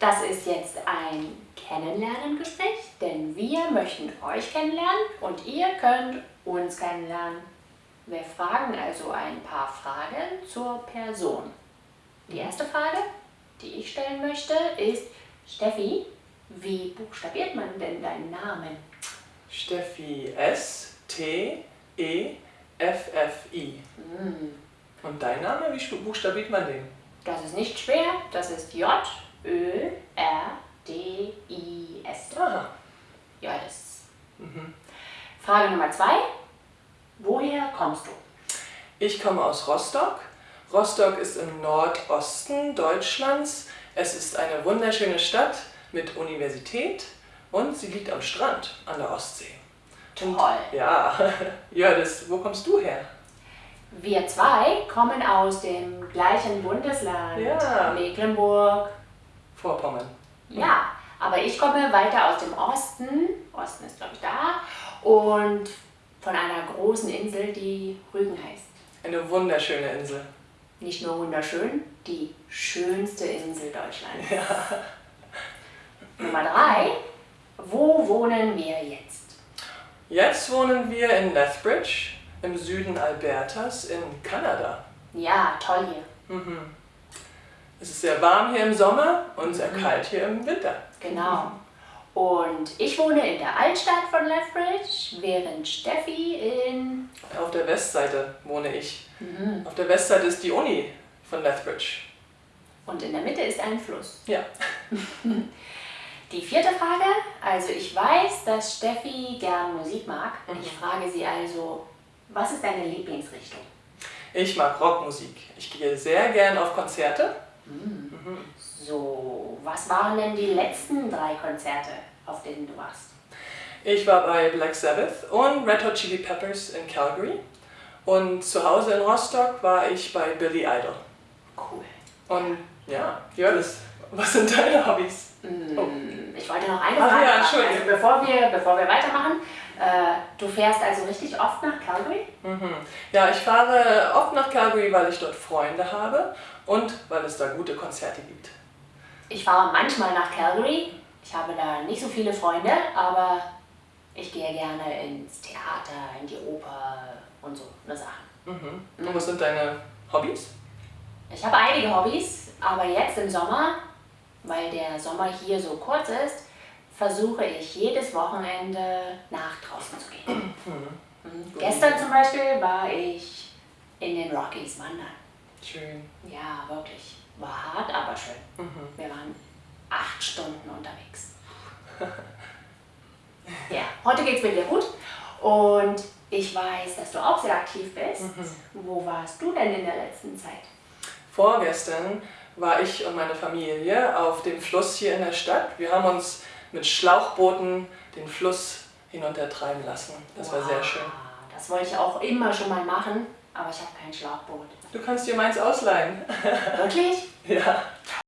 Das ist jetzt ein Kennenlernen-Gespräch, denn wir möchten euch kennenlernen und ihr könnt uns kennenlernen. Wir fragen also ein paar Fragen zur Person. Die erste Frage, die ich stellen möchte, ist, Steffi, wie buchstabiert man denn deinen Namen? Steffi S, T, E, F, F, I. Hm, Und dein Name, wie buchstabiert man den? das ist nicht schwer, das ist J, Ö, R, D, I, S. Aha. Ja, das. Mhm. Frage Nummer zwei, woher kommst du? Ich komme aus Rostock. Rostock ist im Nordosten Deutschlands. Es ist eine wunderschöne Stadt mit Universität und sie liegt am Strand an der Ostsee. Und- Toll. Ja, ja, das, wo kommst du her? Wir zwei kommen aus dem gleichen Bundesland, Ja. Mecklenburg. Vorpommern. Ja, aber ich komme weiter aus dem Osten, Osten ist glaube ich da, und von einer großen Insel, die Rügen heißt. Eine wunderschöne Insel. Nicht nur wunderschön, die schönste Insel Deutschlands. Nummer drei, wo wohnen wir jetzt? Jetzt wohnen wir in Lethbridge im Süden Albertas in Kanada. Ja, toll hier. Mhm. Es ist sehr warm hier im Sommer und sehr kalt hier im Winter. Genau. Und ich wohne in der Altstadt von Lethbridge, während Steffi in... Auf der Westseite wohne ich. Auf der Westseite ist die Uni von Lethbridge. Und in der Mitte ist ein Fluss. Ja. Die vierte Frage, also ich weiß, dass Steffi gern Musik mag. Ich frage sie also, was ist deine Lieblingsrichtung? Ich mag Rockmusik. Ich gehe sehr gern auf Konzerte. So, was waren denn die letzten drei Konzerte, auf denen du warst? Ich war bei Black Sabbath und Red Hot Chili Peppers in Calgary. Und zu Hause in Rostock war ich bei Billy Idol. Cool. Und ja, Jördis, was sind deine Hobbys? Oh. Ich wollte noch eine Ach Frage ja, machen. Entschuldigung. Also bevor wir, bevor wir weitermachen, du fährst also richtig oft nach Calgary? Mhm. Ja, ich fahre oft nach Calgary, weil ich dort Freunde habe und weil es da gute Konzerte gibt. Ich fahre manchmal nach Calgary. Ich habe da nicht so viele Freunde, aber ich gehe gerne ins Theater, in die Oper und so eine Sachen. Mhm. Und was sind deine Hobbys? Ich habe einige Hobbys, aber jetzt im Sommer, weil der Sommer hier so kurz ist, versuche ich jedes Wochenende nach draußen zu gehen. Mhm. Gestern zum Beispiel war ich in den Rockies wandern. Schön. Ja, wirklich. War hart, aber schön. Mhm. Wir waren acht Stunden unterwegs. ja, heute geht's mir wieder gut und ich weiß, dass du auch sehr aktiv bist. Wo warst du denn in der letzten Zeit? Vorgestern war ich und meine Familie auf dem Fluss hier in der Stadt. Wir haben uns mit Schlauchbooten den Fluss hinuntertreiben lassen. Das war sehr Wow, schön. Das wollte ich auch immer schon mal machen, aber ich habe kein Schlauchboot. Du kannst dir meins ausleihen. Wirklich? ja.